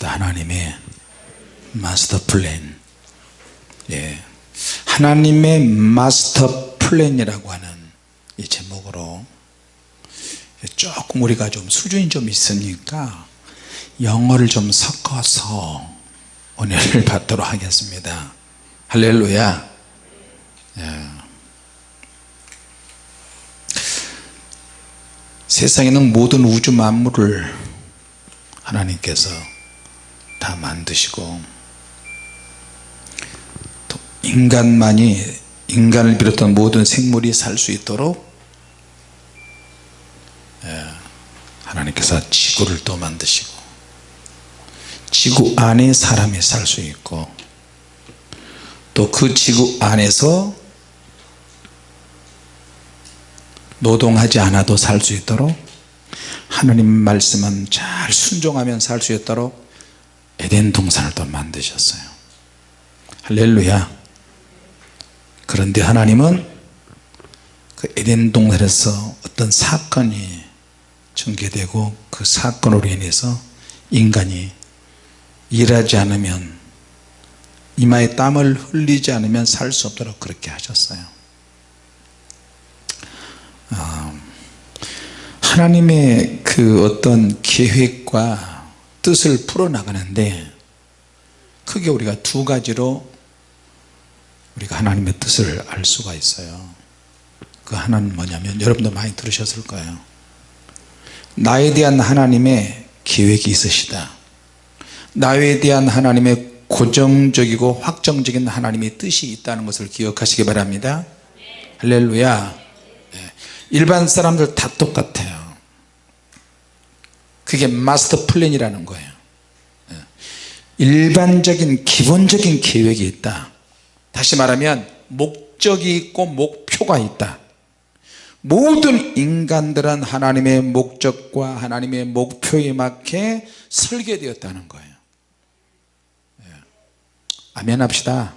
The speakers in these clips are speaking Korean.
합시다 하나님의 마스터 플랜 예. 하나님의 마스터 플랜이라고 하는 이 제목으로 조금 우리가 좀 수준이 좀 있으니까 영어를 좀 섞어서 은혜를 받도록 하겠습니다 할렐루야 예. 세상에는 모든 우주 만물을 하나님께서 다 만드시고 또 인간만이 인간을 비롯한 모든 생물이 살 수 있도록 예, 하나님께서 지구를 또 만드시고 지구 안에 사람이 살 수 있고 또 그 지구 안에서 노동하지 않아도 살 수 있도록 하나님 말씀은 잘 순종하면 살 수 있도록 에덴 동산을 또 만드셨어요. 할렐루야. 그런데 하나님은 그 에덴 동산에서 어떤 사건이 전개되고 그 사건으로 인해서 인간이 일하지 않으면 이마에 땀을 흘리지 않으면 살 수 없도록 그렇게 하셨어요. 어, 하나님의 그 어떤 계획과 뜻을 풀어나가는데 크게 우리가 두 가지로 우리가 하나님의 뜻을 알 수가 있어요. 그 하나는 뭐냐면 여러분도 많이 들으셨을 거예요. 나에 대한 하나님의 계획이 있으시다. 나에 대한 하나님의 고정적이고 확정적인 하나님의 뜻이 있다는 것을 기억하시기 바랍니다. 할렐루야. 네. 일반 사람들 다 똑같아요 그게 마스터 플랜이라는 거예요. 네. 일반적인 기본적인 계획이 있다. 다시 말하면 목적이 있고 목표가 있다. 모든 인간들은 하나님의 목적과 하나님의 목표에 맞게 설계되었다는 거예요. 아멘 합시다.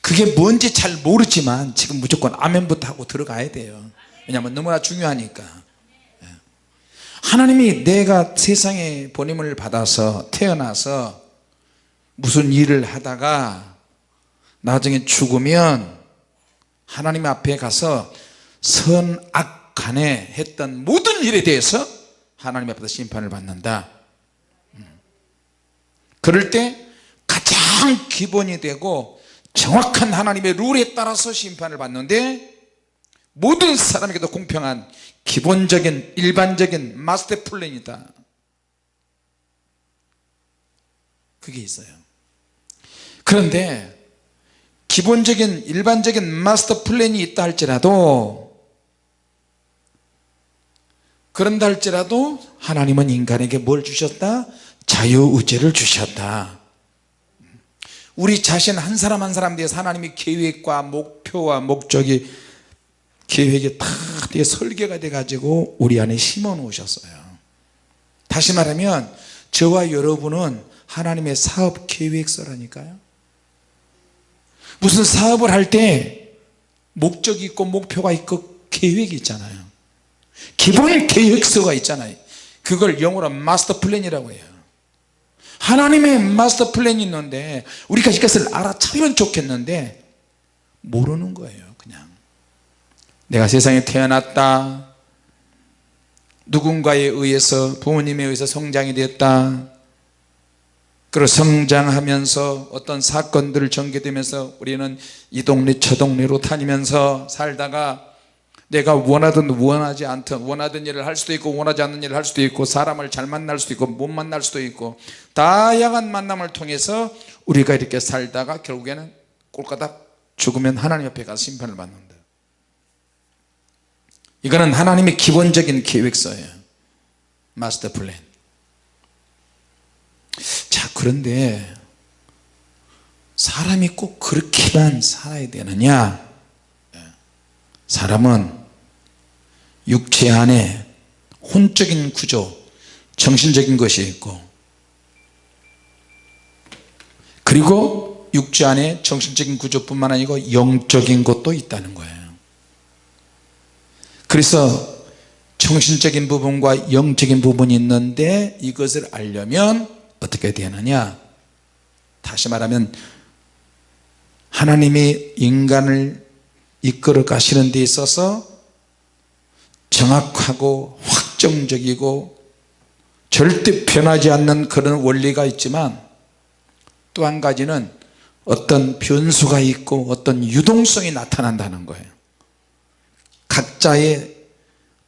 그게 뭔지 잘 모르지만 지금 무조건 아멘부터 하고 들어가야 돼요. 왜냐하면 너무나 중요하니까. 예. 하나님이 내가 세상에 보냄을 받아서 태어나서 무슨 일을 하다가 나중에 죽으면 하나님 앞에 가서 선악 간에 했던 모든 일에 대해서 하나님 앞에서 심판을 받는다 음. 그럴 때 가장 기본이 되고 정확한 하나님의 룰에 따라서 심판을 받는데 모든 사람에게도 공평한 기본적인 일반적인 마스터 플랜이다. 그게 있어요. 그런데 기본적인 일반적인 마스터 플랜이 있다 할지라도 그런다 할지라도 하나님은 인간에게 뭘 주셨다? 자유의지를 주셨다. 우리 자신 한 사람 한 사람 대해서 하나님의 계획과 목표와 목적이 계획이 다 설계가 돼 가지고 우리 안에 심어 놓으셨어요. 다시 말하면 저와 여러분은 하나님의 사업 계획서라니까요. 무슨 사업을 할 때 목적이 있고 목표가 있고 계획이 있잖아요. 기본 계획서가 있잖아요. 그걸 영어로 마스터 플랜이라고 해요. 하나님의 마스터 플랜이 있는데 우리가 이것을 알아차면 좋겠는데 모르는 거예요 내가 세상에 태어났다. 누군가에 의해서 부모님에 의해서 성장이 됐다. 그리고 성장하면서 어떤 사건들을 전개되면서 우리는 이 동네 저 동네로 다니면서 살다가 내가 원하든 원하지 않든 원하던 일을 할 수도 있고 원하지 않는 일을 할 수도 있고 사람을 잘 만날 수도 있고 못 만날 수도 있고 다양한 만남을 통해서 우리가 이렇게 살다가 결국에는 꼴까닥 죽으면 하나님 옆에 가서 심판을 받는다 이거는 하나님의 기본적인 계획서예요. 마스터 플랜. 자 그런데 사람이 꼭 그렇게만 살아야 되느냐? 사람은 육체 안에 혼적인 구조 정신적인 것이 있고 그리고 육체 안에 정신적인 구조뿐만 아니고 영적인 것도 있다는 거예요 그래서 정신적인 부분과 영적인 부분이 있는데 이것을 알려면 어떻게 되느냐? 다시 말하면 하나님이 인간을 이끌어 가시는 데 있어서 정확하고 확정적이고 절대 변하지 않는 그런 원리가 있지만 또 한 가지는 어떤 변수가 있고 어떤 유동성이 나타난다는 거예요 각자의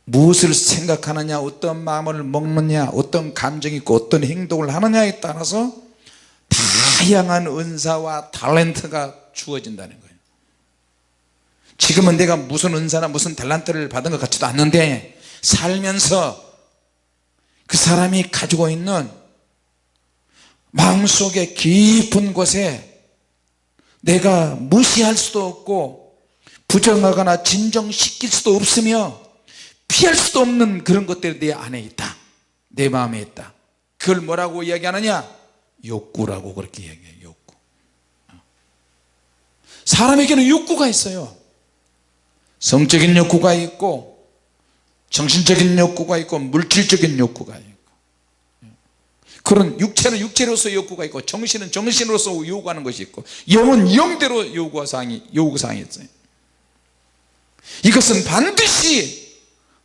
무엇을 생각하느냐 어떤 마음을 먹느냐 어떤 감정이 있고 어떤 행동을 하느냐에 따라서 다양한 은사와 탤런트가 주어진다는 거예요. 지금은 내가 무슨 은사나 무슨 탤런트를 받은 것 같지도 않는데 살면서 그 사람이 가지고 있는 마음속에 깊은 곳에 내가 무시할 수도 없고 부정하거나 진정시킬 수도 없으며 피할 수도 없는 그런 것들이 내 안에 있다. 내 마음에 있다. 그걸 뭐라고 이야기하느냐? 욕구라고 그렇게 이야기해요 욕구. 사람에게는 욕구가 있어요. 성적인 욕구가 있고 정신적인 욕구가 있고 물질적인 욕구가 있고. 그런 육체는 육체로서 욕구가 있고 정신은 정신으로서 요구하는 것이 있고 영은 영대로 요구사항이 요구사항이 있어요 이것은 반드시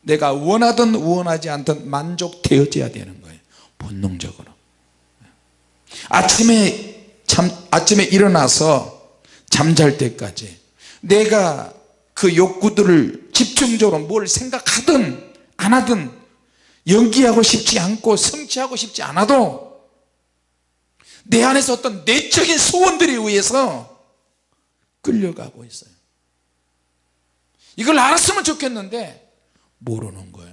내가 원하든 원하지 않든 만족되어져야 되는 거예요. 본능적으로. 아침에 참 아침에 일어나서 잠잘 때까지 내가 그 욕구들을 집중적으로 뭘 생각하든 안 하든 연기하고 싶지 않고 성취하고 싶지 않아도 내 안에서 어떤 내적인 소원들에 의해서 끌려가고 있어요 이걸 알았으면 좋겠는데 모르는 거예요.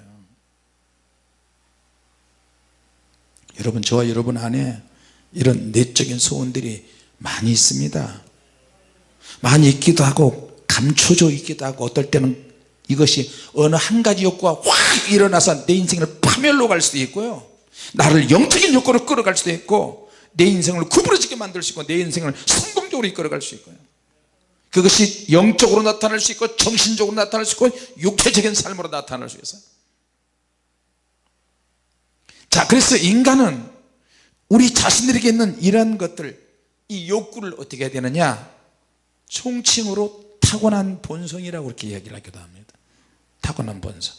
여러분 저와 여러분 안에 이런 내적인 소원들이 많이 있습니다. 많이 있기도 하고 감춰져 있기도 하고 어떨 때는 이것이 어느 한 가지 욕구가 확 일어나서 내 인생을 파멸로 갈 수도 있고요. 나를 영적인 욕구로 끌어갈 수도 있고 내 인생을 구부러지게 만들 수 있고 내 인생을 성공적으로 이끌어갈 수 있고요 그것이 영적으로 나타날 수 있고 정신적으로 나타날 수 있고 육체적인 삶으로 나타날 수 있어요. 자 그래서 인간은 우리 자신들에게 있는 이런 것들 이 욕구를 어떻게 해야 되느냐? 총칭으로 타고난 본성이라고 그렇게 이야기를 하기도 합니다. 타고난 본성.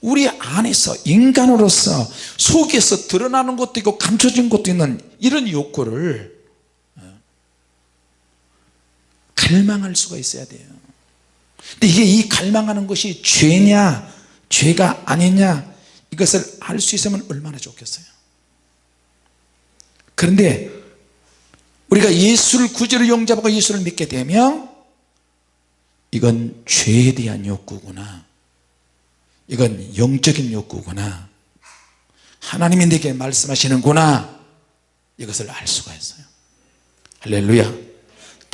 우리 안에서 인간으로서 속에서 드러나는 것도 있고 감춰진 것도 있는 이런 욕구를 어, 갈망할 수가 있어야 돼요. 근데 이게 이 갈망하는 것이 죄냐 죄가 아니냐 이것을 알 수 있으면 얼마나 좋겠어요. 그런데 우리가 예수를 구주로 용접하고 예수를 믿게 되면 이건 죄에 대한 욕구구나. 이건 영적인 욕구구나. 하나님이 내게 말씀하시는구나. 이것을 알 수가 있어요. 할렐루야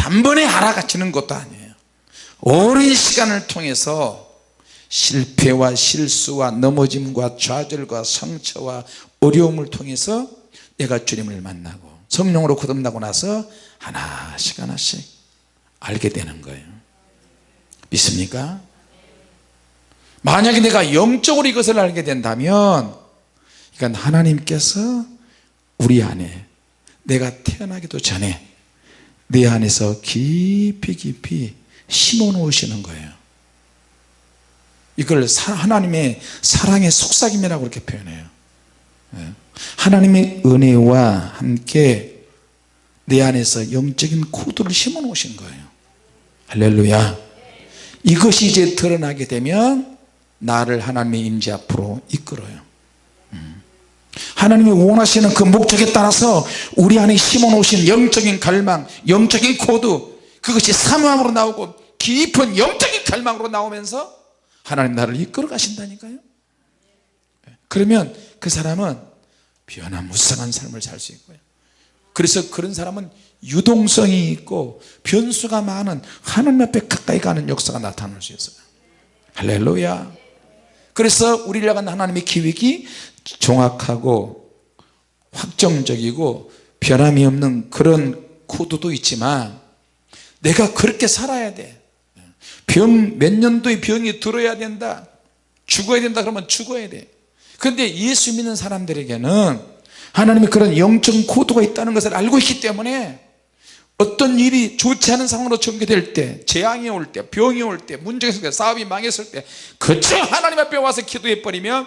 단번에 알아가지는 것도 아니에요 오랜 시간을 통해서 실패와 실수와 넘어짐과 좌절과 상처와 어려움을 통해서 내가 주님을 만나고 성령으로 거듭나고 나서 하나씩 하나씩 알게 되는 거예요 믿습니까? 만약에 내가 영적으로 이것을 알게 된다면 이건 하나님께서 우리 안에 내가 태어나기도 전에 내 안에서 깊이 깊이 심어 놓으시는 거예요 이걸 하나님의 사랑의 속삭임이라고 그렇게 표현해요 예. 하나님의 은혜와 함께 내 안에서 영적인 코드를 심어 놓으신 거예요 할렐루야 이것이 이제 드러나게 되면 나를 하나님의 임재 앞으로 이끌어요 음. 하나님이 원하시는 그 목적에 따라서 우리 안에 심어 놓으신 영적인 갈망 영적인 코드 그것이 사모함으로 나오고 깊은 영적인 갈망으로 나오면서 하나님 나를 이끌어 가신다니까요. 그러면 그 사람은 변화무쌍한 삶을 살 수 있고요. 그래서 그런 사람은 유동성이 있고 변수가 많은 하나님 앞에 가까이 가는 역사가 나타날 수 있어요. 할렐루야. 그래서 우리를 향한 하나님의 기획이 정확하고 확정적이고 변함이 없는 그런 코드도 있지만 내가 그렇게 살아야 돼 병 몇 년도의 병이 들어야 된다 죽어야 된다 그러면 죽어야 돼. 그런데 예수 믿는 사람들에게는 하나님이 그런 영적 코드가 있다는 것을 알고 있기 때문에 어떤 일이 좋지 않은 상황으로 전개될 때 재앙이 올 때 병이 올 때 문제가 있을 때 사업이 망했을 때 그저 하나님 앞에 와서 기도해 버리면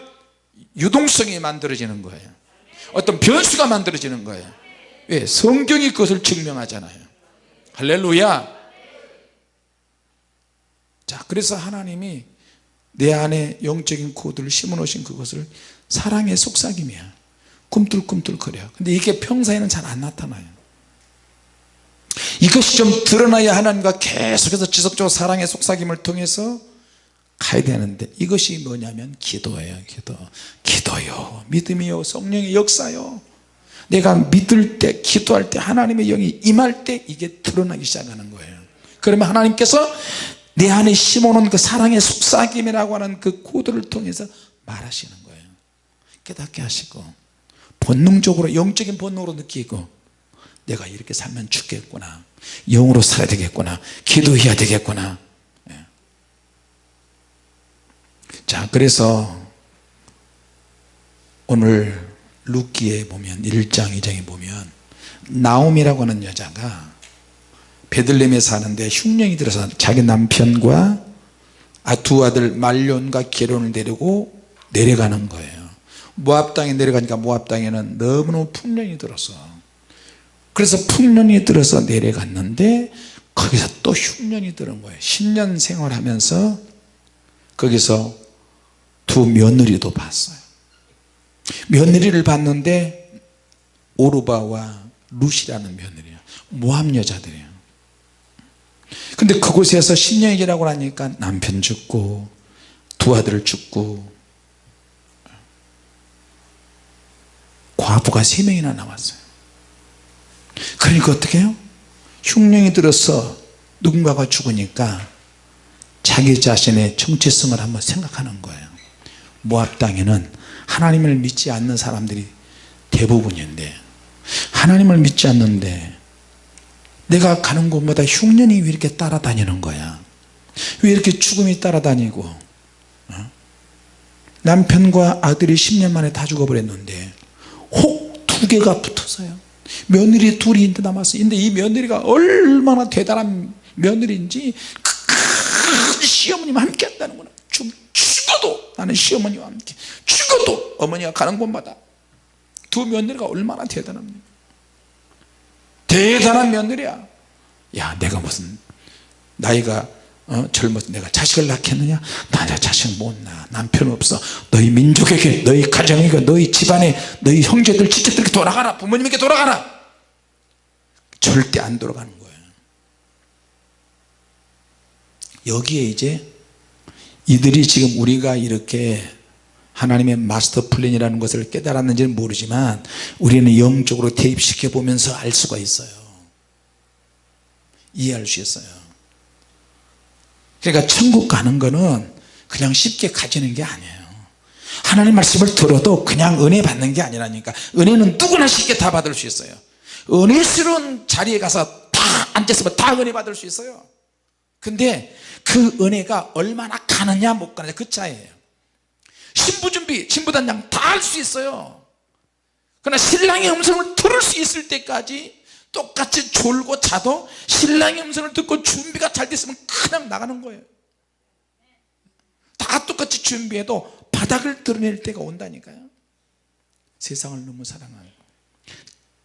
유동성이 만들어지는 거예요. 어떤 변수가 만들어지는 거예요. 왜? 성경이 그것을 증명하잖아요. 할렐루야. 자 그래서 하나님이 내 안에 영적인 코드를 심어 놓으신 그것을 사랑의 속삭임이야. 꿈틀꿈틀 거려. 근데 이게 평소에는 잘 안 나타나요. 이것이 좀 드러나야 하나님과 계속해서 지속적으로 사랑의 속삭임을 통해서 가야 되는데 이것이 뭐냐면 기도예요 기도. 기도요. 믿음이요. 성령의 역사요. 내가 믿을 때 기도할 때 하나님의 영이 임할 때 이게 드러나기 시작하는 거예요. 그러면 하나님께서 내 안에 심어놓은 그 사랑의 속삭임이라고 하는 그 코드를 통해서 말하시는 거예요. 깨닫게 하시고 본능적으로 영적인 본능으로 느끼고 내가 이렇게 살면 죽겠구나. 영으로 살아야 되겠구나. 기도해야 되겠구나 예. 자 그래서 오늘 루키에 보면 1장 2장에 보면 나옴이라고 하는 여자가 베들렘에 사는데 흉령이 들어서 자기 남편과 아, 두 아들 말론과 게론을 데리고 내려가는 거예요. 모압 땅에 내려가니까 모압 땅에는 너무너무 풍년이 들어서. 그래서 풍년이 들어서 내려갔는데 거기서 또 흉년이 들은 거예요. 10년 생활하면서 거기서 두 며느리도 봤어요. 며느리를 봤는데 오르바와 룻이라는 며느리야. 모함 여자들이에요 근데 그곳에서 10년이 지나고 나니까 남편 죽고 두 아들 죽고 과부가 세 명이나 남았어요. 그러니까 어떻게 해요? 흉령이 들어서 누군가가 죽으니까 자기 자신의 정체성을 한번 생각하는 거예요 모압 땅에는 하나님을 믿지 않는 사람들이 대부분인데 하나님을 믿지 않는데 내가 가는 곳마다 흉년이 왜 이렇게 따라다니는 거야? 왜 이렇게 죽음이 따라다니고 어? 남편과 아들이 10년 만에 다 죽어버렸는데 혹 두 개가 붙어서요. 며느리 둘이 이제 남았어요. 근데 이 며느리가 얼마나 대단한 며느리인지 그 시어머니와 함께 한다는구나. 죽 어도 나는 시어머니와 함께 죽어도 어머니가 가는 곳마다 두 며느리가 얼마나 대단합니까? 대단한 며느리야. 야 내가 무슨 나이가 어, 젊어서 내가 자식을 낳겠느냐? 나 자식 못낳 남편 없어. 너희 민족에게 너희 가정에게 너희 집안에 너희 형제들 친척들에게 돌아가라. 부모님에게 돌아가라. 절대 안 돌아가는 거예요 여기에 이제 이들이 지금 우리가 이렇게 하나님의 마스터 플랜이라는 것을 깨달았는지는 모르지만 우리는 영적으로 대입시켜 보면서 알 수가 있어요. 이해할 수 있어요. 그러니까 천국 가는 거는 그냥 쉽게 가지는 게 아니에요. 하나님 말씀을 들어도 그냥 은혜 받는 게 아니라니까. 은혜는 누구나 쉽게 다 받을 수 있어요. 은혜스러운 자리에 가서 다 앉았으면 다 은혜 받을 수 있어요. 근데 그 은혜가 얼마나 가느냐 못 가느냐 그 차이에요. 신부 준비 신부단장 다 할 수 있어요. 그러나 신랑의 음성을 들을 수 있을 때까지 똑같이 졸고 자도 신랑의 음성을 듣고 준비가 잘 됐으면 그냥 나가는 거예요. 다 똑같이 준비해도 바닥을 드러낼 때가 온다니까요. 세상을 너무 사랑하고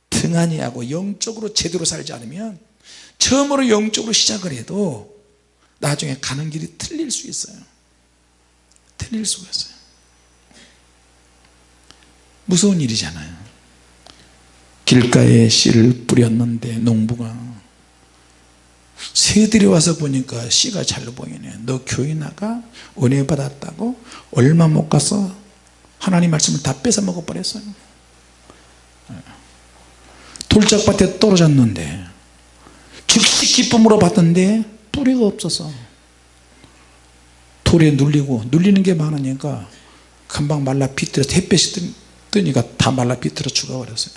등한히 하고 영적으로 제대로 살지 않으면 처음으로 영적으로 시작을 해도 나중에 가는 길이 틀릴 수 있어요. 틀릴 수가 있어요. 무서운 일이잖아요. 길가에 씨를 뿌렸는데 농부가 새들이 와서 보니까 씨가 잘 보이네. 너 교회 나가? 은혜 받았다고? 얼마 못 가서? 하나님 말씀을 다 뺏어 먹어 버렸어요. 돌짝밭에 떨어졌는데 즉시 기쁨으로 받던데 뿌리가 없어서. 돌에 눌리고 눌리는 게 많으니까 금방 말라 비틀어 햇볕이 뜨니까 다 말라 비틀어 죽어버렸어요.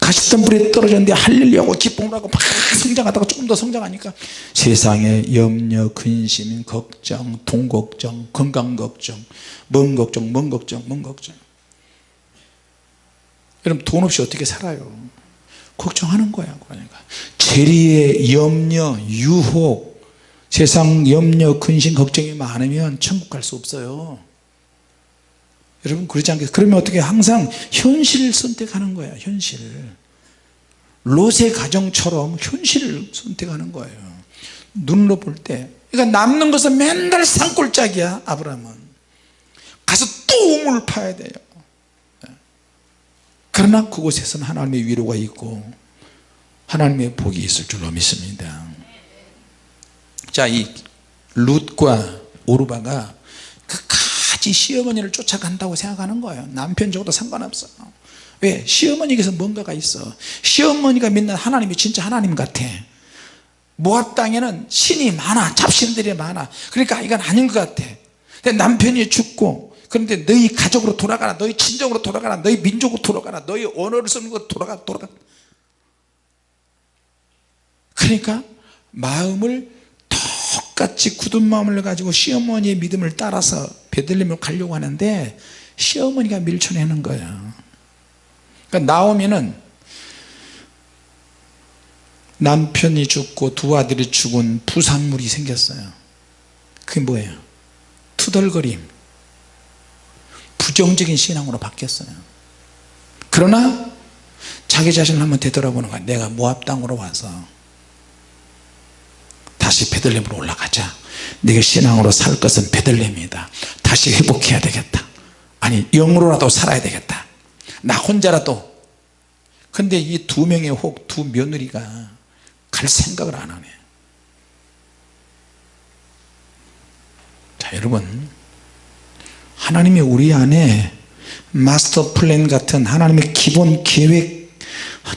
가시덤불에 떨어졌는데 할렐루야고 기쁨을 하고 막 성장하다가 조금 더 성장하니까 세상에 염려 근심 걱정 돈 걱정 건강 걱정 먼 걱정 먼 걱정 먼 걱정. 여러분 돈 없이 어떻게 살아요 걱정하는 거야 그러니까. 재리의 염려 유혹 세상 염려 근심 걱정이 많으면 천국 갈 수 없어요. 여러분 그러지 않겠어요 그러면 어떻게 항상 현실을 선택하는 거야 현실. 롯의 가정처럼 현실을 선택하는 거예요. 눈으로 볼 때. 그러니까 남는 것은 맨날 산골짜기야 아브라함은. 가서 또 우물 파야 돼요 그러나 그곳에서는 하나님의 위로가 있고 하나님의 복이 있을 줄로 믿습니다. 자이 룻과 오르바가 끝까지 시어머니를 쫓아간다고 생각하는 거예요. 남편 적어도 상관없어. 왜? 시어머니께서 뭔가가 있어. 시어머니가 믿는 하나님이 진짜 하나님 같아. 모압 땅에는 신이 많아. 잡신들이 많아. 그러니까 이건 아닌 것 같아. 근데 남편이 죽고 그런데 너희 가족으로 돌아가라 너희 친정으로 돌아가라 너희 민족으로 돌아가라 너희 언어를 쓰는 거 돌아가 돌아가. 그러니까 마음을 똑같이 굳은 마음을 가지고 시어머니의 믿음을 따라서 베들레헴을 가려고 하는데 시어머니가 밀쳐내는 거예요. 그러니까 나오면은 남편이 죽고 두 아들이 죽은 부산물이 생겼어요. 그게 뭐예요? 투덜거림 부정적인 신앙으로 바뀌었어요. 그러나 자기 자신을 한번 되돌아보는 거야. 내가 모압 땅으로 와서 다시 베들렘으로 올라가자. 내가 신앙으로 살 것은 베들렘이다. 다시 회복해야 되겠다. 아니 영으로라도 살아야 되겠다. 나 혼자라도. 근데 이 두 명의 혹 두 며느리가 갈 생각을 안 하네. 자 여러분 하나님이 우리 안에 마스터 플랜 같은 하나님의 기본 계획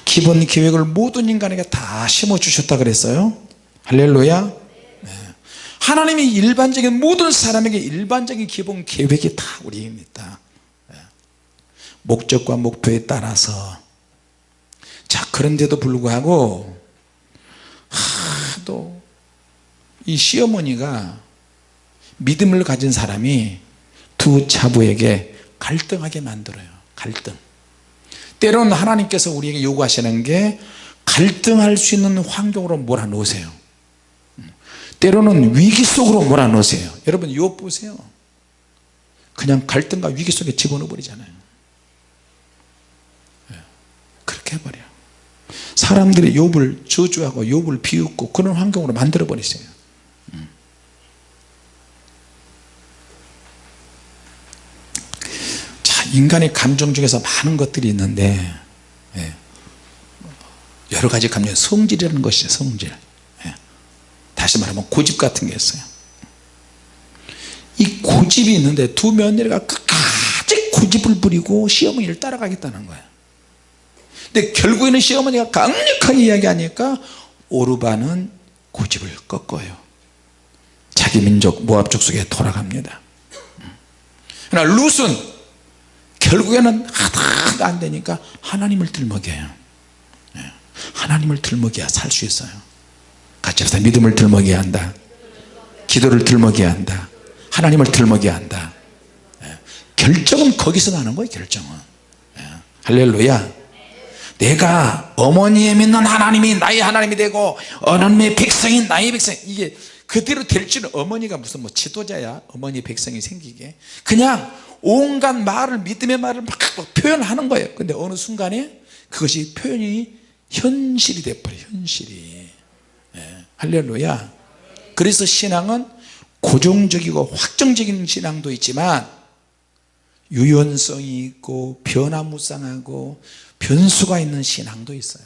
기본 계획을 모든 인간에게 다 심어 주셨다 그랬어요 할렐루야 네. 하나님이 일반적인 모든 사람에게 일반적인 기본 계획이 다 우리입니다 네. 목적과 목표에 따라서 자 그런데도 불구하고 하도 이 시어머니가 믿음을 가진 사람이 두 자부에게 갈등하게 만들어요. 갈등. 때로는 하나님께서 우리에게 요구하시는 게 갈등할 수 있는 환경으로 몰아놓으세요. 때로는 위기 속으로 몰아넣으세요. 여러분 욥 보세요. 그냥 갈등과 위기 속에 집어넣어 버리잖아요. 예, 그렇게 해버려 사람들이 욥을 저주하고 욥을 비웃고 그런 환경으로 만들어 버리세요 음. 자 인간의 감정 중에서 많은 것들이 있는데 예, 여러 가지 감정 성질이라는 것이죠 성질. 예. 다시 말하면 고집 같은 게 있어요. 이 고집이 있는데 두 며느리가 끝까지 고집을 부리고 시어머니를 따라가겠다는 거예요. 근데 결국에는 시어머니가 강력하게 이야기하니까 오르바는 고집을 꺾어요. 자기 민족 모압 족 속에 돌아갑니다. 그러나 룻은 결국에는 하다가 안 되니까 하나님을 들먹여요. 예. 하나님을 들먹여야 살 수 있어요. 같이 합시다. 믿음을 들먹여야 한다. 기도를 들먹여야 한다. 하나님을 들먹여야 한다. 예. 결정은 거기서 나는 거예요 결정은. 예. 할렐루야. 내가 어머니의 믿는 하나님이 나의 하나님이 되고 하나님의 백성인 나의 백성. 이게 그대로 될지는 어머니가 무슨 뭐 지도자야 어머니 백성이 생기게. 그냥 온갖 말을 믿음의 말을 막 표현하는 거예요. 근데 어느 순간에 그것이 표현이 현실이 돼버려 현실이. 예, 할렐루야. 그래서 신앙은 고정적이고 확정적인 신앙도 있지만 유연성이 있고 변화무쌍하고 변수가 있는 신앙도 있어요.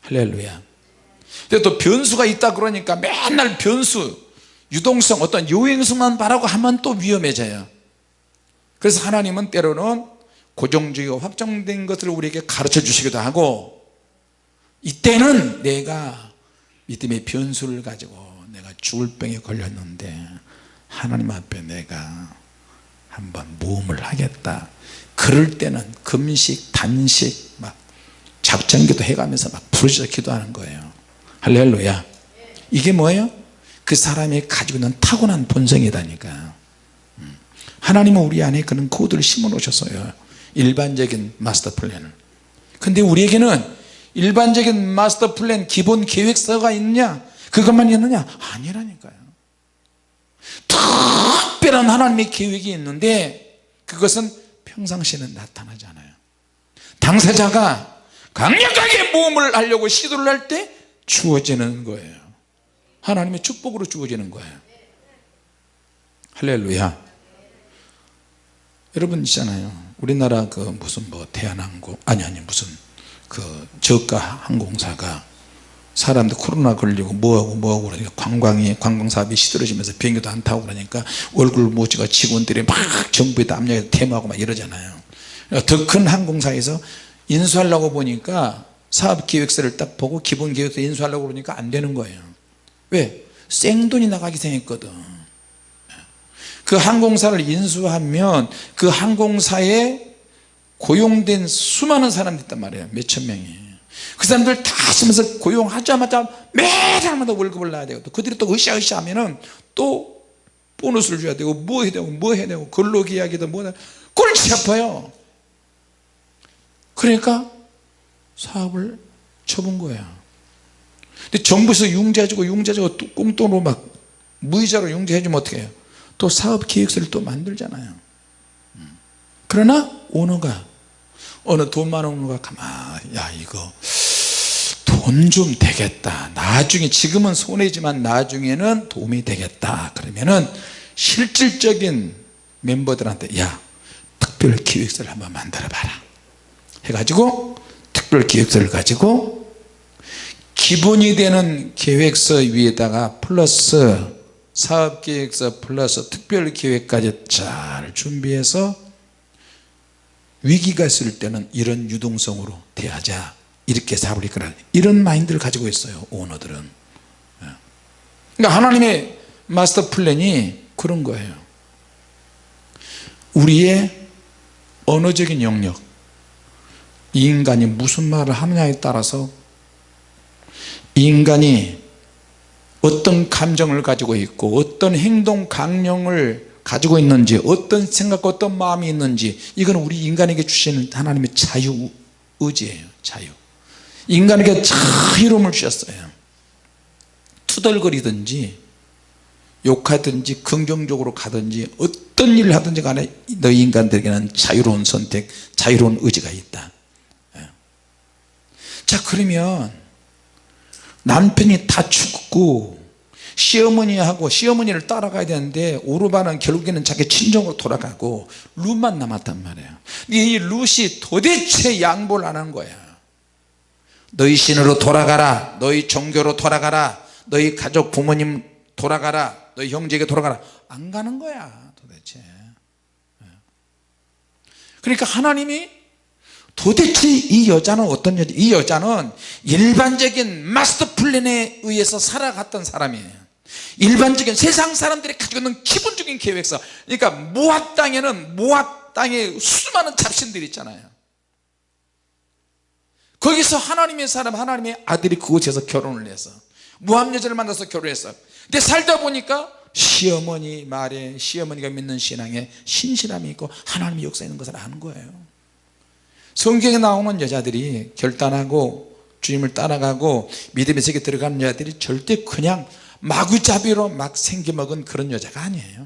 할렐루야 근데 또 변수가 있다 그러니까 맨날 변수 유동성 어떤 요행성만 바라고 하면 또 위험해져요. 그래서 하나님은 때로는 고정적이고 확정된 것을 우리에게 가르쳐 주시기도 하고 이때는 내가 믿음의 변수를 가지고 내가 죽을 병에 걸렸는데 하나님 앞에 내가 한번 모험을 하겠다. 그럴 때는 금식 단식 막 작정기도 해가면서 막 부르짖어 기도하는 거예요 할렐루야. 이게 뭐예요? 그 사람이 가지고 있는 타고난 본성이다니까. 음. 하나님은 우리 안에 그런 코드를 심어 놓으셨어요. 일반적인 마스터 플랜을. 근데 우리에게는 일반적인 마스터 플랜 기본 계획서가 있느냐? 그것만 있느냐? 아니라니까요. 특별한 하나님의 계획이 있는데 그것은 평상시에는 나타나지 않아요. 당사자가 강력하게 모험을 하려고 시도를 할 때 주어지는 거예요. 하나님의 축복으로 주어지는 거예요. 할렐루야. 여러분 있잖아요. 우리나라 그 무슨 뭐 대한항공 아니 아니 무슨 그 저가 항공사가 사람들 코로나 걸리고 뭐하고 뭐하고 그러니까 관광이 관광사업이 시들어지면서 비행기도 안 타고 그러니까 얼굴 못 찍어 직원들이 막 정부에다 압력해서 대모하고 막 이러잖아요. 더큰 항공사에서 인수하려고 보니까 사업계획서를 딱 보고 기본계획서 인수하려고 그러니까 안 되는 거예요. 왜? 생돈이 나가기 생겼거든. 그 항공사를 인수하면 그 항공사에 고용된 수많은 사람들이 있단 말이에요. 몇천 명이. 그 사람들 다 쓰면서 고용하자마자 매달마다 월급을 놔야 되고 또 그들이 또 으쌰으쌰 하면은 또 보너스를 줘야 되고 뭐 해야 되고 뭐 해야 되고 근로계약이든 뭐든 꼴찌 아파요. 그러니까 사업을 쳐본 거야. 근데 정부에서 융자해주고 융자해주고 꽁돈으로 막 무이자로 융자해 주면 어떻게 해요 또 사업 계획서를 또 만들잖아요. 그러나 오너가 어느 돈 많은 오너가 가만 야 이거 돈 좀 되겠다. 나중에 지금은 손해지만 나중에는 도움이 되겠다. 그러면은 실질적인 멤버들한테 야 특별 기획서를 한번 만들어 봐라. 해가지고 특별 기획서를 가지고 기본이 되는 계획서 위에다가 플러스 사업계획서 플러스 특별계획까지 잘 준비해서 위기가 있을 때는 이런 유동성으로 대하자. 이렇게 사업을 이끌어 이런 마인드를 가지고 있어요 오너들은. 예. 그러니까 하나님의 마스터 플랜이 그런 거예요. 우리의 언어적인 영역 이 인간이 무슨 말을 하느냐에 따라서 이 인간이 어떤 감정을 가지고 있고 어떤 행동 강령을 가지고 있는지 어떤 생각과 어떤 마음이 있는지 이건 우리 인간에게 주시는 하나님의 자유 의지예요 자유 인간에게 자유로움을 주셨어요 투덜거리든지 욕하든지 긍정적으로 가든지 어떤 일을 하든지 간에 너희 인간들에게는 자유로운 선택 자유로운 의지가 있다 예. 자 그러면 남편이 다 죽고 시어머니하고 시어머니를 따라가야 되는데 오르바는 결국에는 자기 친정으로 돌아가고 룻만 남았단 말이에요. 이 룻이 도대체 양보를 안 한 거야. 너희 신으로 돌아가라. 너희 종교로 돌아가라. 너희 가족 부모님 돌아가라. 너희 형제에게 돌아가라. 안 가는 거야 도대체. 예. 그러니까 하나님이 도대체 이 여자는 어떤 여자? 이 여자는 일반적인 마스터 플랜에 의해서 살아갔던 사람이에요. 일반적인 세상 사람들이 가지고 있는 기본적인 계획서. 그러니까 모압 땅에는 모압 땅에 수많은 잡신들이 있잖아요. 거기서 하나님의 사람 하나님의 아들이 그곳에서 결혼을 해서 모압 여자를 만나서 결혼했어 근데 살다 보니까 시어머니 말에 시어머니가 믿는 신앙에 신실함이 있고 하나님의 역사 있는 것을 아는 거예요 성경에 나오는 여자들이 결단하고 주님을 따라가고 믿음의 세계 들어가는 여자들이 절대 그냥 마구잡이로 막 생겨먹은 그런 여자가 아니에요.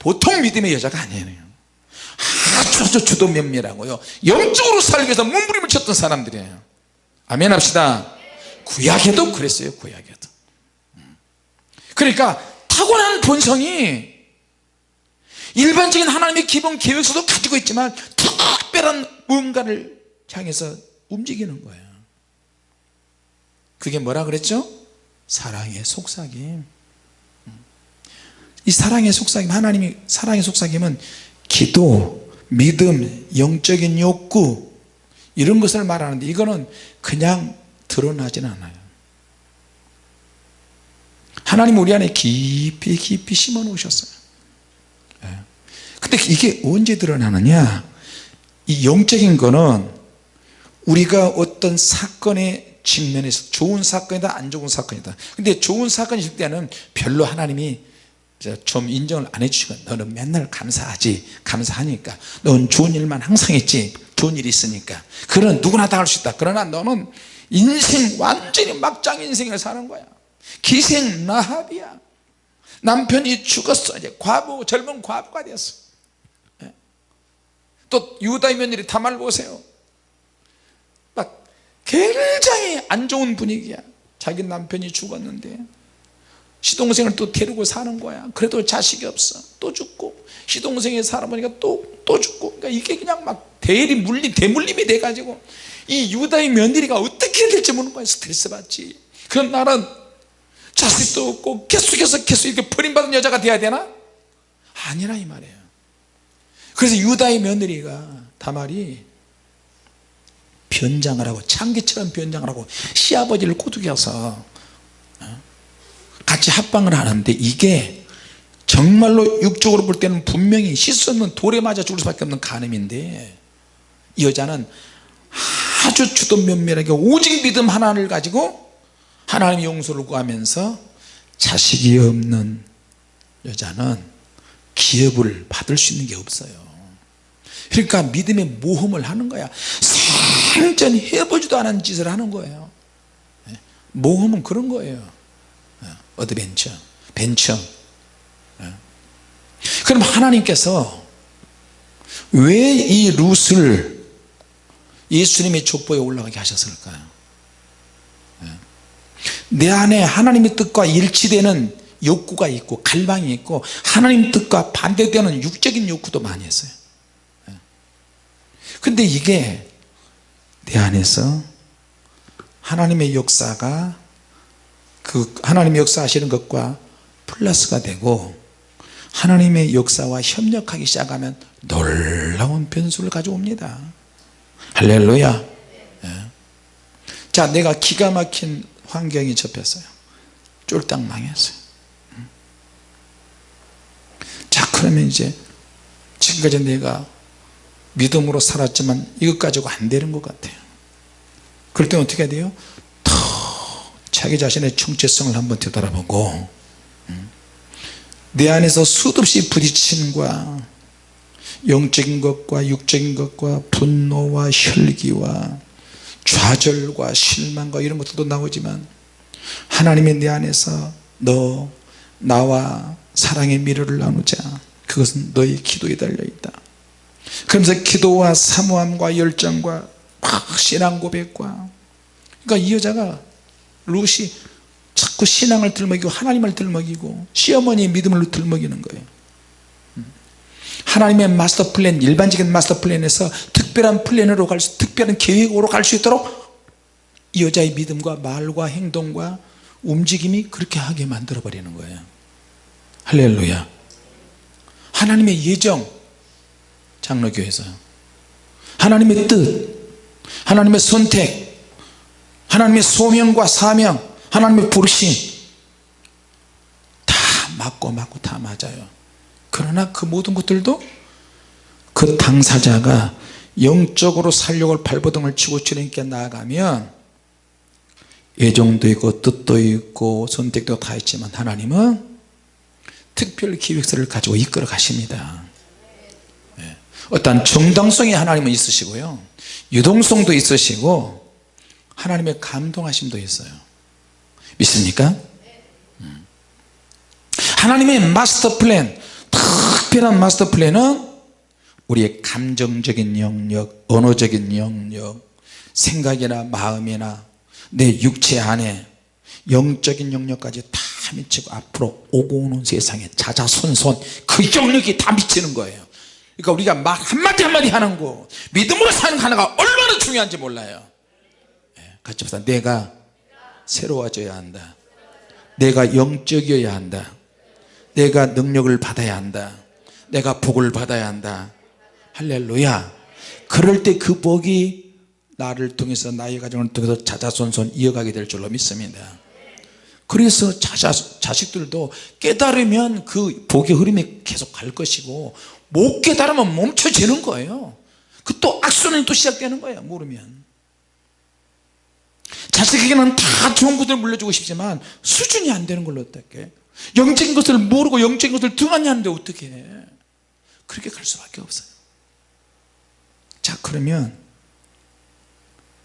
보통 믿음의 여자가 아니에요. 아주 아주 주도 면밀하고요. 영적으로 살기 위해서 몸부림을 쳤던 사람들이에요. 아멘 합시다. 구약에도 그랬어요 구약에도. 그러니까 타고난 본성이 일반적인 하나님의 기본 계획서도 가지고 있지만 특별한 뭔가를 향해서 움직이는 거예요. 그게 뭐라 그랬죠? 사랑의 속삭임. 이 사랑의 속삭임 하나님이 사랑의 속삭임은 기도 믿음 영적인 욕구 이런 것을 말하는데 이거는 그냥 드러나진 않아요. 하나님 우리 안에 깊이 깊이 심어 놓으셨어요. 예. 근데 이게 언제 드러나느냐 이 영적인 거는 우리가 어떤 사건에 측면에서 좋은 사건이다 안 좋은 사건이다. 근데 좋은 있을 때는 별로 하나님이 좀 인정을 안 해주시고 너는 맨날 감사하지 감사하니까. 넌 좋은 일만 항상 했지 좋은 일이 있으니까. 그런 누구나 다 할 수 있다. 그러나 너는 인생 완전히 막장 인생을 사는 거야. 기생 나합이야. 남편이 죽었어. 이제 과부 젊은 과부가 예. 또 유다의 며느리 다말 보세요. 막 굉장히 안 좋은 분위기야. 자기 남편이 죽었는데 시동생을 또 데리고 사는 거야. 그래도 자식이 없어. 또 죽고 시동생이 살아보니까 또, 또 죽고. 그러니까 이게 그냥 막 대리 물림 대물림이 돼가지고 이 유다의 며느리가 어떻게 될지 모르는 거야. 스트레스 받지. 그럼 나는 자식도 없고 계속해서 계속 이렇게 버림받은 여자가 돼야 되나? 아니라 이 말이에요 그래서 유다의 며느리가 다말이 변장을 하고 창기처럼 변장을 하고 시아버지를 꼬드겨서 어? 같이 합방을 하는데 이게 정말로 육적으로 볼 때는 분명히 씻었는 돌에 맞아 죽을 수밖에 없는 간음인데 이 여자는 아주 주도 면밀하게 오직 믿음 하나를 가지고 하나님 용서를 구하면서 자식이 없는 여자는 기업을 받을 수 있는 게 없어요 그러니까 믿음의 모험을 하는 거야. 생전 해보지도 않은 짓을 하는 거예요. 예? 모험은 그런 거예요. 예, adventure venture. 예. 그럼 하나님께서 왜 이 룻을 예수님의 족보에 올라가게 하셨을까요? 내 안에 하나님의 뜻과 일치되는 욕구가 있고 갈망이 있고 하나님 뜻과 반대되는 육적인 욕구도 많이 했어요 근데 이게 내 안에서 하나님의 역사가 그 하나님의 역사하시는 것과 플러스가 되고 하나님의 역사와 협력하기 시작하면 놀라운 변수를 가져옵니다 할렐루야 예. 자 내가 기가 막힌 환경이 접혔어요 쫄딱 망했어요 음. 자 그러면 이제 지금까지 내가 믿음으로 살았지만 이것 가지고 안 되는 것 같아요 그럴 때 어떻게 돼요? 더 자기 자신의 정체성을 한번 되돌아보고 음. 내 안에서 수없이 부딪힘과 영적인 것과 육적인 것과 분노와 혈기와 좌절과 실망과 이런 것들도 나오지만 하나님의 내 안에서 너 나와 사랑의 미래를 나누자 그것은 너의 기도에 달려있다 그러면서 기도와 사모함과 열정과 신앙 고백과 그러니까 이 여자가 룻이 자꾸 신앙을 들먹이고 하나님을 들먹이고 시어머니의 믿음을 들먹이는 거예요. 하나님의 마스터 플랜 일반적인 마스터 플랜에서 특별한 플랜으로 갈 수, 특별한 계획으로 갈 수 있도록 이 여자의 믿음과 말과 행동과 움직임이 그렇게 하게 만들어 버리는 거예요. 할렐루야. 하나님의 예정 장로교에서 하나님의 뜻 하나님의 선택 하나님의 소명과 사명 하나님의 부르심 다 맞고 맞고 다 맞아요 그러나 그 모든 것들도 그 당사자가 영적으로 살려고 발버둥을 치고 주님께 나아가면 애정도 있고 뜻도 있고 선택도 다 있지만 하나님은 특별 기획서를 가지고 이끌어 가십니다 네. 어떤 정당성이 하나님은 있으시고요 유동성도 있으시고 하나님의 감동하심도 있어요 믿습니까? 음. 하나님의 마스터 플랜 특별한 마스터 플랜은 우리의 감정적인 영역 언어적인 영역 생각이나 마음이나 내 육체 안에 영적인 영역까지 다 미치고 앞으로 오고 오는 세상에 자자손손 그 영역이 다 미치는 거예요 그러니까 우리가 말 한마디 한마디 하는 거 믿음으로 사는 하나가 얼마나 중요한지 몰라요. 예, 같이 봅시다. 내가 새로워져야 한다. 내가 영적이어야 한다. 내가 능력을 받아야 한다. 내가 복을 받아야 한다. 할렐루야. 그럴 때 그 복이 나를 통해서 나의 가정을 통해서 자자손손 이어가게 될 줄로 믿습니다. 그래서 자자, 자식들도 깨달으면 그 복의 흐름이 계속 갈 것이고 못 깨달으면 멈춰지는 거예요. 그 또 악순환이 또 시작되는 거예요 모르면. 자식에게는 다 좋은 것을 물려주고 싶지만 수준이 안 되는 걸로 어떻게? 영적인 것을 모르고 영적인 것을 등한히 하는데 어떻게? 해 그렇게 갈 수밖에 없어요. 자 그러면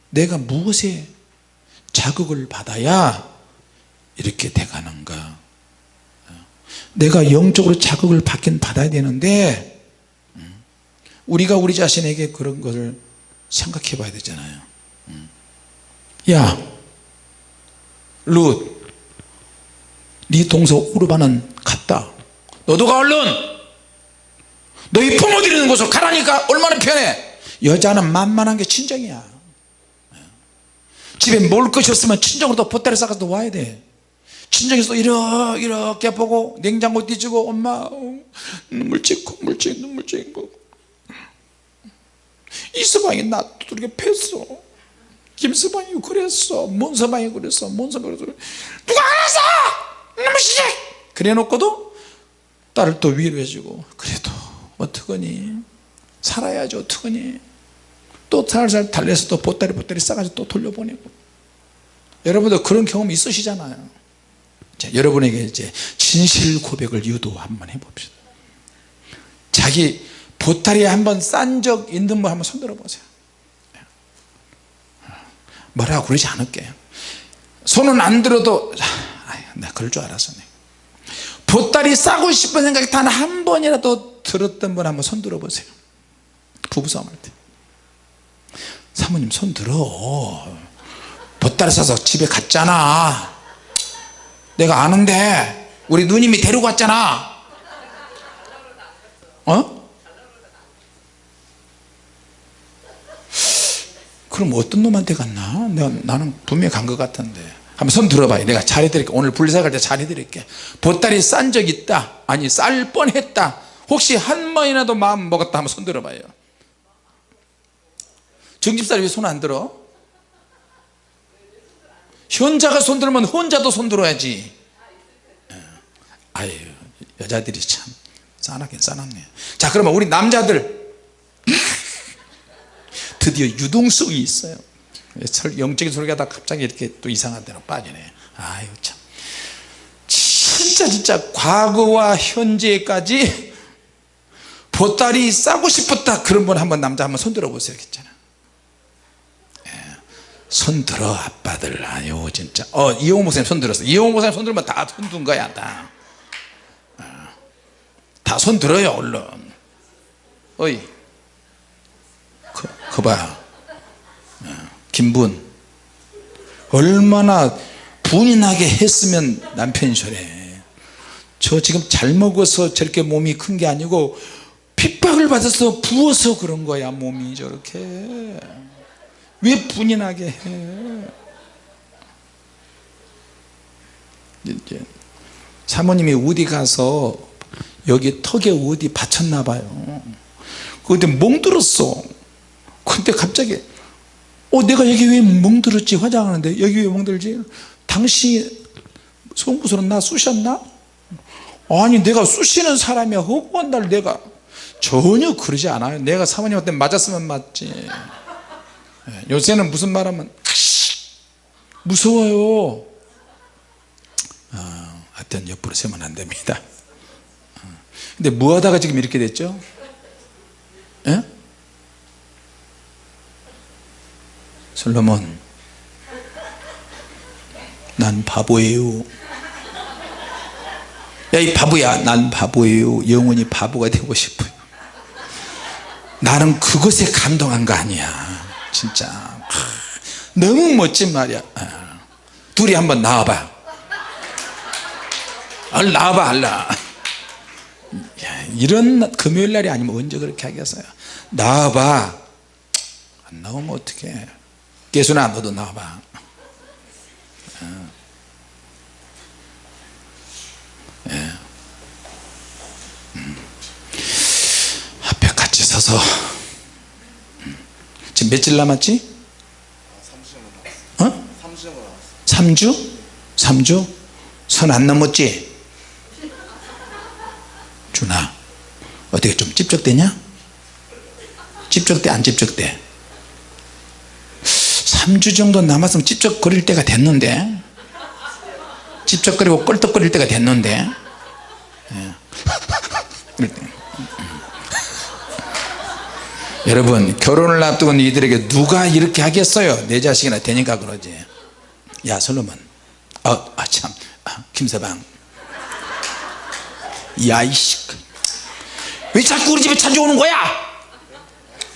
내가 무엇에 자극을 받아야 이렇게 돼가는가? 내가 영적으로 자극을 받긴 받아야 되는데 우리가 우리 자신에게 그런 것을 생각해 봐야 되잖아요. 야 룻, 네 동서 우르바는 갔다. 너도 가 얼른 너희 부모 들이 있는 곳으로 가라니까 얼마나 편해! 여자는 만만한 게 친정이야. 집에 먹을 것이 없으면 친정으로 또 보따리 싸가지고 와야 돼. 친정에서 이렇게 이렇게 보고 냉장고 뒤지고 엄마 어, 눈물 찍고 눈물 찍고 눈물 찍고 이서방이 나 두들겨 팼어 김서방이 그랬어. 문서방이 그랬어? 문서방이 그랬어? 누가 알았어 이놈의 시집! 그래 놓고도 딸을 또 위로해 주고 그래도 어떡하니? 살아야지 어떡하니? 또 살살 달래서 또 보따리 보따리 싸가지고 또 돌려보내고. 여러분들 그런 경험 있으시잖아요. 자, 여러분에게 이제 진실 고백을 유도 한번 해봅시다. 자기 보따리에 한번 싼 적 있는 분 한번 손들어 보세요. 뭐라고 그러지 않을게요 손은 안 들어도 아유, 나 그럴 줄 알았어 내. 보따리 싸고 싶은 생각이 단 한 번이라도 들었던 분 한번 손 들어 보세요. 부부싸움 할 때. 사모님 손 들어. 보따리 싸서 집에 갔잖아. 내가 아는데 우리 누님이 데리고 왔잖아. 어? 그럼 어떤 놈한테 갔나? 내가, 나는 분명히 간 것 같은데. 한번 손 들어봐요. 내가 잘해드릴게. 오늘 불사갈 때 잘해드릴게. 보따리 싼 적 있다. 아니 쌀 뻔했다. 혹시 한 번이라도 마음 먹었다. 한번 손 들어봐요. 정집사를 왜손 안 들어? 현자가 손 들면 혼자도 손 들어야지. 아유 여자들이 참 싸납긴 싸납네. 자 그러면 우리 남자들 드디어 유동성이 있어요. 영적인 소리가 다 갑자기 이렇게 또 이상한 데로 빠지네. 아유 참. 진짜 진짜 과거와 현재까지 보따리 싸고 싶었다. 그런 분 한번 남자 한번 손 들어 보세요 괜찮아. 예. 손 들어 아빠들. 아유 진짜. 어 이용호 목사님 손 들었어. 이용호 목사님 손 들면 다 손든 거야 다. 다 손 들어요 얼른. 어이 그, 그봐 김분. 얼마나 분이 나게 했으면 남편이 저래. 저 지금 잘 먹어서 저렇게 몸이 큰 게 아니고 핍박을 받아서 부어서 그런 거야 몸이 저렇게. 왜 분이 나게 해? 이제 사모님이 어디 가서 여기 턱에 어디 받쳤나 봐요. 그때 멍들었어 근데 갑자기 어 내가 여기 왜 멍들었지? 화장하는데. 여기 왜 멍들지? 당신이 송구스러운 나 쑤셨나? 아니 내가 쑤시는 사람이야. 허구한 날 내가. 전혀 그러지 않아요. 내가 사모님한테 맞았으면 맞지. 예, 요새는 무슨 말하면 무서워요. 어, 하여튼 옆으로 세면 안 됩니다. 어, 근데 뭐 하다가 지금 이렇게 됐죠? 예? 솔로몬 난 바보예요. 야 이 바보야 난 바보예요. 영원히 바보가 되고 싶어요. 나는 그것에 감동한 거 아니야. 진짜. 하, 너무 멋진 말이야. 아, 둘이 한번 나와봐. 얼른 나와봐 얼른 이런 금요일날이 아니면 언제 그렇게 하겠어요? 나와봐. 안 나오면 어떡해 개순아 너도 나와봐 어. 예. 음. 앞에 같이 서서 음. 지금 며칠 남았지? 어? 3주? 3주? 선 안 넘었지? 준아 어떻게 좀 찝적대냐? 찝적대 안 찝적대? 3주 정도 남았으면 찝쩍거릴 때가 됐는데. 찝쩍거리고 껄떡거릴 때가 됐는데. 예. 여러분 결혼을 앞두고 이들에게 누가 이렇게 하겠어요? 내 자식이나 되니까 그러지. 야 솔로몬. 어, 아참. 아, 김서방. 야이씨. 왜 자꾸 우리 집에 찾아오는 거야?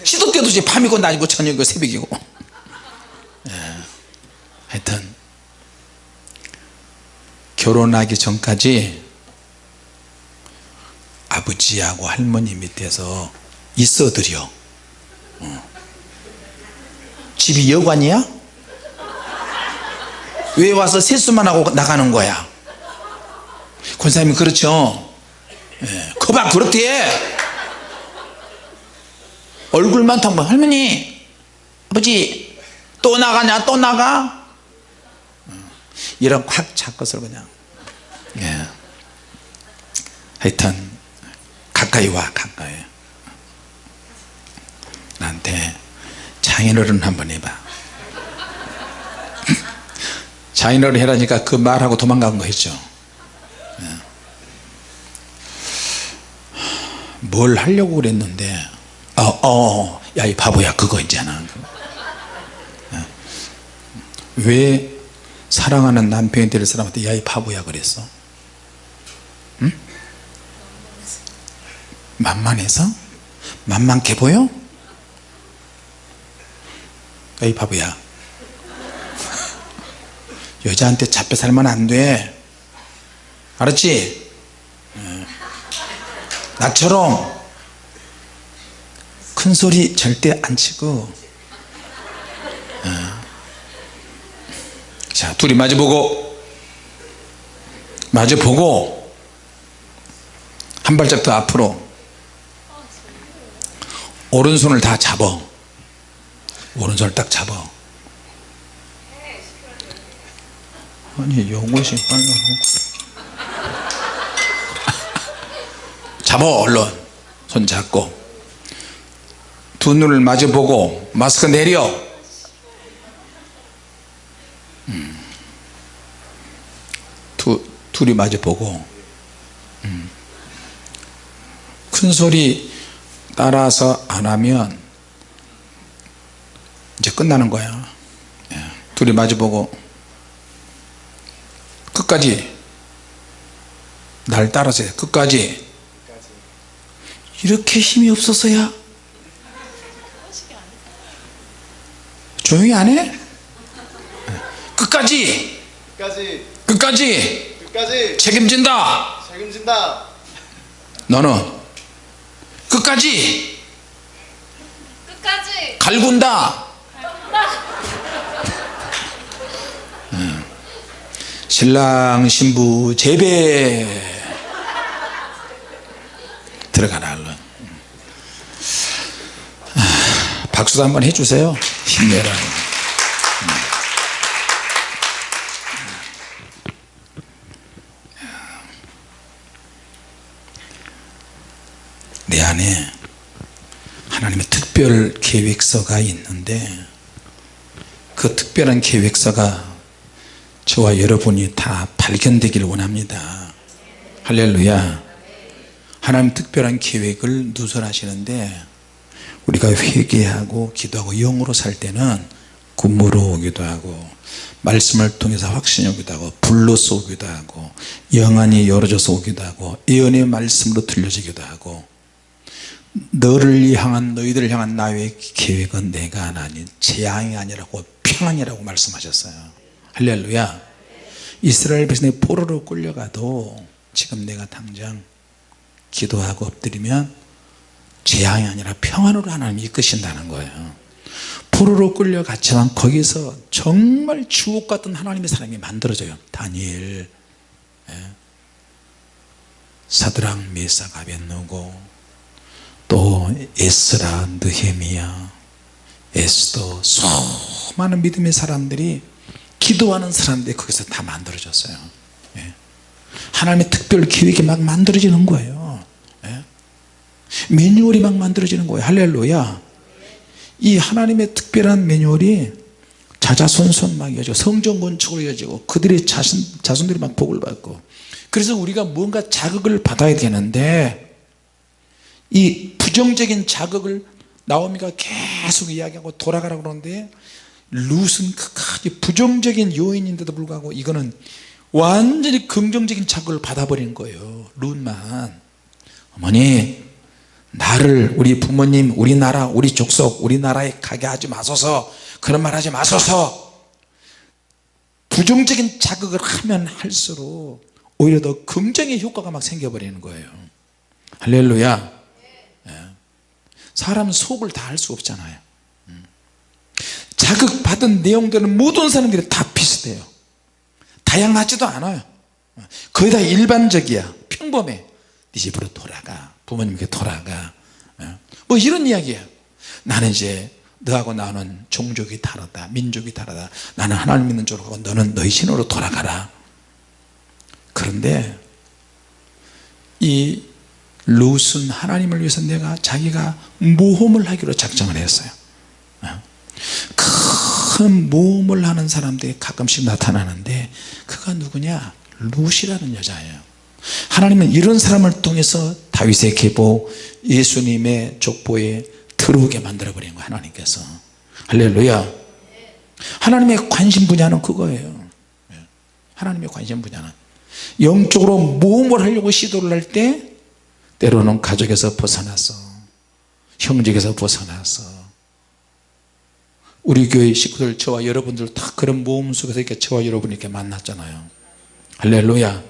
시도 때도 밤이고 낮이고 저녁이고 새벽이고 예, 하여튼 결혼하기 전까지 아버지하고 할머니 밑에서 있어드려. 어. 집이 여관이야? 왜 와서 세수만 하고 나가는 거야? 권사님이 그렇죠? 예, 거봐 그렇대. 얼굴만 텅 할머니 아버지 또 나가냐 또 나가? 어, 이런 확 잡것을 그냥 예. 하여튼 가까이 와 가까이. 나한테 장인어른 한번 해봐. 장인어른 해라니까 그 말하고 도망간 거 있죠. 예. 뭘 하려고 그랬는데 어, 어, 야이 바보야. 그거 있잖아. 예. 왜 사랑하는 남편이 될 사람한테 야이 바보야 그랬어 응? 만만해서? 만만해 보여? 야이 바보야 여자한테 잡혀 살면 안돼 알았지? 예. 나처럼 큰 소리 절대 안 치고 예. 자 둘이 마주보고 마주보고 한 발짝 더 앞으로. 오른손을 다 잡아 오른손을 딱 잡아 아니 이것이 빨리 잡아 얼른. 손 잡고. 두 눈을 마주 보고 마스크 내려 음. 두, 둘이 마주 보고 음. 큰 소리 따라서 안 하면 이제 끝나는 거야 예. 둘이 마주 보고 끝까지 날 따라서 해. 끝까지 이렇게 힘이 없어서야 조용히 안 해? 끝까지. 끝까지. 끝까지. 끝까지. 책임진다. 책임진다. 너는 끝까지. 끝까지. 갈군다. 음. 신랑 신부 재배. 들어가라 얼른. 아, 박수도 한번 해주세요. 힘내라 내 안에 하나님의 특별 계획서가 있는데 그 특별한 계획서가 저와 여러분이 다 발견되기를 원합니다. 할렐루야. 하나님 특별한 계획을 누설하시는데 우리가 회개하고 기도하고 영으로 살 때는 군무로 오기도 하고 말씀을 통해서 확신이 오기도 하고 불로서 오기도 하고 영안이 열어져서 오기도 하고 예언의 말씀으로 들려지기도 하고 너를 향한 너희들을 향한 나의 계획은 내가 하나니 재앙이 아니라고 평안이라고 말씀하셨어요. 할렐루야. 이스라엘 백성이 포로로 끌려가도 지금 내가 당장 기도하고 엎드리면 재앙이 아니라 평안으로 하나님이 이끄신다는 거예요. 포로로 끌려갔지만 거기서 정말 주옥 같은 하나님의 사람이 만들어져요. 다니엘 예. 사드랑 메사가 아벤노고 또 에스라 느헤미야 에스더 수많은 믿음의 사람들이 기도하는 사람들이 거기서 다 만들어졌어요 예. 하나님의 특별 계획이 막 만들어지는 거예요 예. 매뉴얼이 막 만들어지는 거예요 할렐루야 이 하나님의 특별한 매뉴얼이 자자손손 막 이어지고 성전 건축으로 이어지고 그들의 자손, 자손들이 막 복을 받고 그래서 우리가 뭔가 자극을 받아야 되는데 이 부정적인 자극을 나오미가 계속 이야기하고 돌아가라 그러는데 룻은 끝까지 부정적인 요인인데도 불구하고 이거는 완전히 긍정적인 자극을 받아버린 거예요 룻만. 어머니 나를 우리 부모님 우리나라 우리 족속 우리나라에 가게 하지 마소서. 그런 말 하지 마소서. 부정적인 자극을 하면 할수록 오히려 더 긍정의 효과가 막 생겨버리는 거예요. 할렐루야. 예. 사람 속을 다 알 수 없잖아요. 음. 자극받은 내용들은 모든 사람들이 다 비슷해요. 다양하지도 않아요. 거의 다 일반적이야. 평범해. 네 집으로 돌아가. 부모님께 돌아가. 예. 뭐 이런 이야기야. 나는 이제 너하고 나는 종족이 다르다. 민족이 다르다. 나는 하나님 믿는 쪽으로 가고 너는 너희 신으로 돌아가라. 그런데 이 롯은 하나님을 위해서 내가 자기가 모험을 하기로 작정을 했어요. 어? 큰 모험을 하는 사람들이 가끔씩 나타나는데 그가 누구냐? 롯이라는 여자예요. 하나님은 이런 사람을 통해서 다윗의 계보 예수님의 족보에 들어오게 만들어 버린 거예요 하나님께서. 할렐루야. 하나님의 관심 분야는 그거예요. 예. 하나님의 관심 분야는 영적으로 모험을 하려고 시도를 할 때 때로는 가족에서 벗어나서 형제에서 벗어나서. 우리 교회 식구들 저와 여러분들 다 그런 모험 속에서 이렇게 저와 여러분 이렇게 만났잖아요. 할렐루야.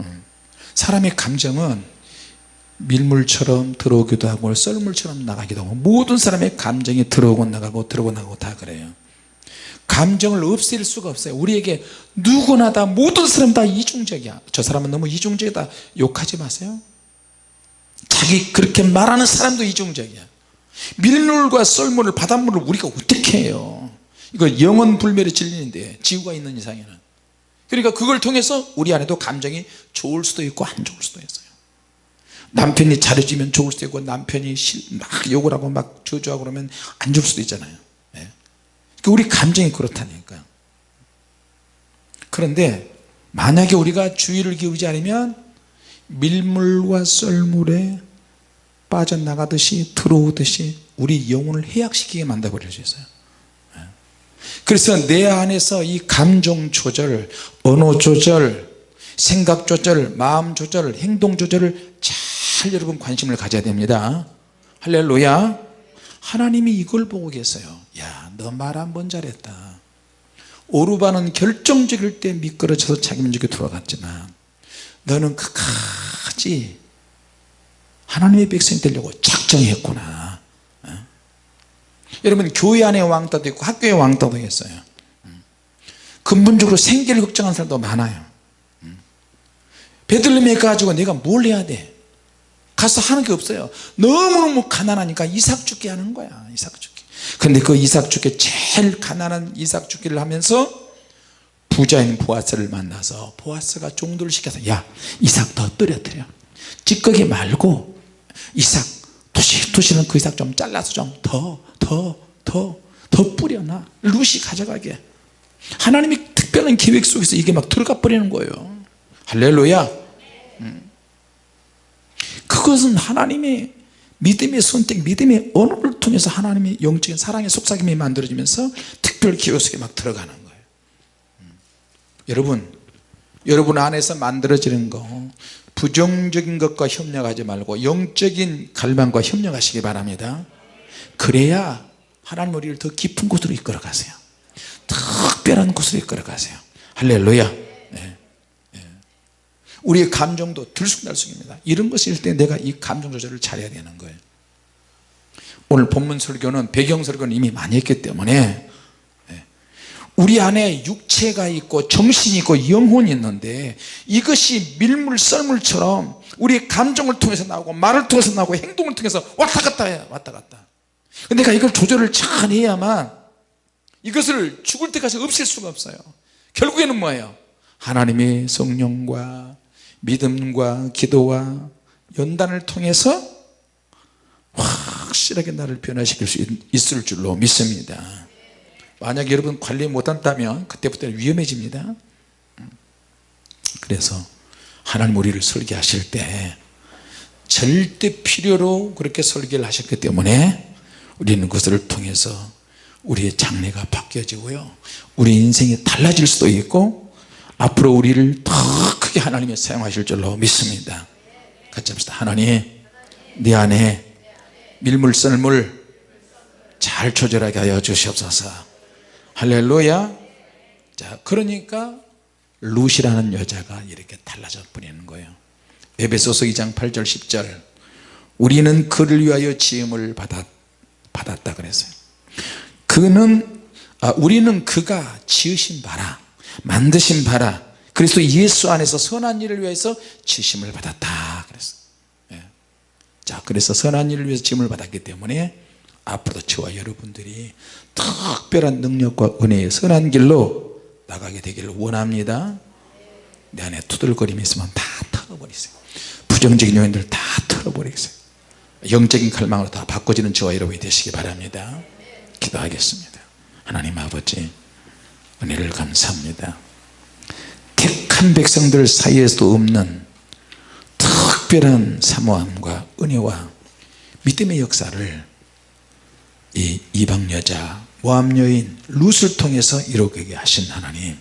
음. 사람의 감정은 밀물처럼 들어오기도 하고 썰물처럼 나가기도 하고 모든 사람의 감정이 들어오고 나가고 들어오고 나가고 다 그래요. 감정을 없앨 수가 없어요. 우리에게 누구나 다 모든 사람 다 이중적이야. 저 사람은 너무 이중적이다. 욕하지 마세요 자기 그렇게 말하는 사람도 이중적이야. 밀물과 썰물을 바닷물을 우리가 어떻게 해요? 이거 영원 불멸의 진리인데 지구가 있는 이상에는. 그러니까 그걸 통해서 우리 안에도 감정이 좋을 수도 있고 안 좋을 수도 있어요. 남편이 잘해주면 좋을 수도 있고 남편이 막 욕을 하고 막 저주하고 그러면 안 좋을 수도 있잖아요. 네. 우리 감정이 그렇다니까요 그런데 만약에 우리가 주의를 기울이지 않으면 밀물과 썰물에 빠져나가듯이 들어오듯이 우리 영혼을 해약시키게 만들어 버릴 수 있어요. 네. 그래서 내 안에서 이 감정 조절 언어 조절 생각 조절 마음 조절 행동 조절을 잘 여러분 관심을 가져야 됩니다. 할렐루야. 하나님이 이걸 보고 계세요. 야너 말 한 번 잘했다. 오르바는 결정적일 때 미끄러져서 자기 민족에 돌아갔지만 너는 끝까지 하나님의 백성이 되려고 작정했구나 어? 여러분 교회 안에 왕따도 있고 학교에 왕따도 있어요 음. 근본적으로 생계를 걱정하는 사람도 많아요 음. 베들레헴에 가지고 내가 뭘 해야 돼 가서 하는 게 없어요 너무너무 가난하니까 이삭 죽게 하는 거야 이삭 죽게 근데 그 이삭 죽게 제일 가난한 이삭 죽기를 하면서 부자인 보아스를 만나서 보아스가 종도를 시켜서 야 이삭 더 떨어뜨려 찌꺼기 말고 이삭 토시토시는 그 이삭 좀 잘라서 좀 더 더 더 더 뿌려놔 루시 가져가게 하나님이 특별한 계획 속에서 이게 막 들어가 버리는 거예요 할렐루야 음. 그것은 하나님의 믿음의 선택 믿음의 언어를 통해서 하나님의 영적인 사랑의 속삭임이 만들어지면서 특별 기호 속에 막 들어가는. 여러분 여러분 안에서 만들어지는 거 부정적인 것과 협력하지 말고 영적인 갈망과 협력하시기 바랍니다. 그래야 하나님 우리를 더 깊은 곳으로 이끌어 가세요. 특별한 곳으로 이끌어 가세요. 할렐루야. 네. 네. 우리의 감정도 들쑥날쑥입니다. 이런 것일 때 내가 이 감정 조절을 잘해야 되는 거예요. 오늘 본문 설교는 배경 설교는 이미 많이 했기 때문에 우리 안에 육체가 있고 정신이 있고 영혼이 있는데 이것이 밀물 썰물처럼 우리의 감정을 통해서 나오고 말을 통해서 나오고 행동을 통해서 왔다 갔다 해 왔다 갔다. 내가 이걸 조절을 잘 해야만 이것을 죽을 때까지 없앨 수가 없어요. 결국에는 뭐예요? 하나님의 성령과 믿음과 기도와 연단을 통해서 확실하게 나를 변화시킬 수 있을 줄로 믿습니다 만약 여러분 관리 못한다면 그때부터는 위험해집니다. 그래서 하나님 우리를 설계하실 때 절대 필요로 그렇게 설계를 하셨기 때문에 우리는 그것을 통해서 우리의 장래가 바뀌어지고요. 우리 인생이 달라질 수도 있고 앞으로 우리를 더 크게 하나님이 사용하실 줄로 믿습니다. 같이 합시다. 하나님 내 안에 밀물썰물 잘 조절하게 하여 주시옵소서 할렐루야. 자 그러니까 룻이라는 여자가 이렇게 달라져 버리는 거예요. 에베소서 2장 8절 10절. 우리는 그를 위하여 지음을 받았, 받았다 그랬어요. 그는 아, 우리는 그가 지으신 바라 만드신 바라 그리스도 예수 안에서 선한 일을 위해서 지심을 받았다 그랬어요. 예. 자 그래서 선한 일을 위해서 지음을 받았기 때문에 앞으로도 저와 여러분들이 특별한 능력과 은혜의 선한 길로 나가게 되기를 원합니다. 내 안에 투덜거림이 있으면 다 털어버리세요. 부정적인 요인들 다 털어버리세요. 영적인 칼망으로 다 바꿔지는 저와 여러분이 되시기 바랍니다. 기도하겠습니다. 하나님 아버지 은혜를 감사합니다. 택한 백성들 사이에서도 없는 특별한 사모함과 은혜와 믿음의 역사를 이 이방 여자 모함 여인 룻을 통해서 이루게 하신 하나님